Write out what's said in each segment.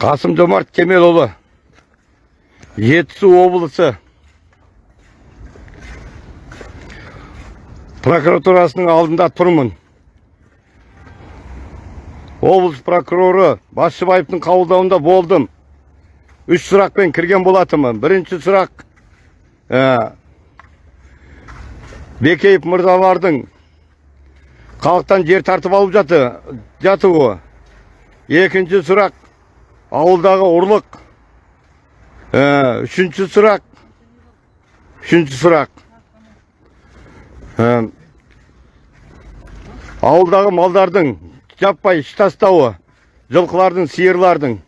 қасым жомарт кемелұлы жетісу облысы прокуратурасының алдында тұрмын. Облыс прокуроры басшыбаевтың қабылдауында болдым. Үш сұрақпен кірген болатынмын. Бірінші сұрақ ә, бекеев мырзалардың халықтан жер тартып алып жаты, жатуы. Екінші сұрақ ауылдағы ұрлық. Ә, үшінші сұрақ. Үшінші сұрақ. Ә, ауылдағы малдардың жаппай іш тастауы жылқылардың сиырлардың.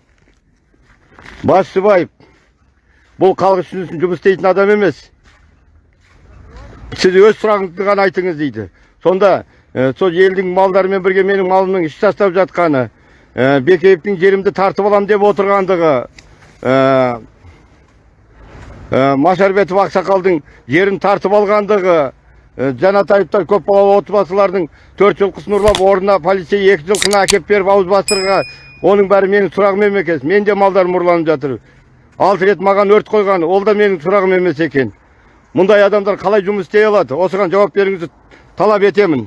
Басшыбаев бұл халық үшін жұмыс істейтін адам емес. Сіз өз сұрағыңызды ғана айтыңыз дейді. Сонда ә, сол елдің малдарымен бірге менің малымның іш тастап жатқаны ә, бекеевтің жерімді тартып алам деп отырғандығы машарбетов ақсақалдың жерін тартып алғандығы ә, жанатаевтар көпбалалы отбасылардың төрт жылқысын ұрлап орнына полицей екі жылқыны әкеп беріп ауыз бастырға оның бәрі менің сұрағым емес екен мен де малдарым ұрланып жатыр алты рет маған өрт қойған ол да менің сұрағым емес екен мұндай адамдар қалай жұмыс істей алады осыған жауап беруіңізді талап етемін